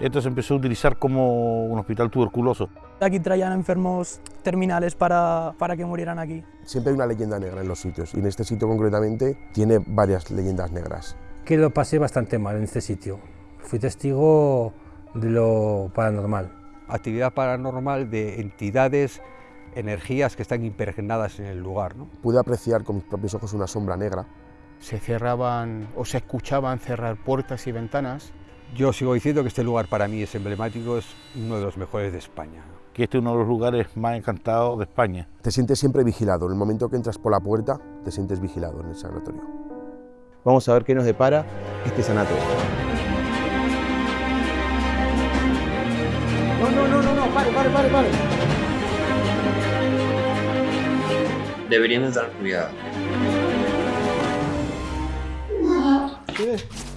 Esto se empezó a utilizar como un hospital tuberculoso. Aquí traían enfermos terminales para, para que murieran aquí. Siempre hay una leyenda negra en los sitios y en este sitio concretamente tiene varias leyendas negras. Que lo pasé bastante mal en este sitio. Fui testigo de lo paranormal. Actividad paranormal de entidades, energías que están impregnadas en el lugar. ¿no? Pude apreciar con mis propios ojos una sombra negra. Se cerraban o se escuchaban cerrar puertas y ventanas. Yo sigo diciendo que este lugar para mí es emblemático, es uno de los mejores de España. Que este es uno de los lugares más encantados de España. Te sientes siempre vigilado. En el momento que entras por la puerta, te sientes vigilado en el sanatorio. Vamos a ver qué nos depara este sanatorio. No, no, no, no, no, pare, pare, pare, pare. Deberíamos dar cuidado. ¿Qué ves?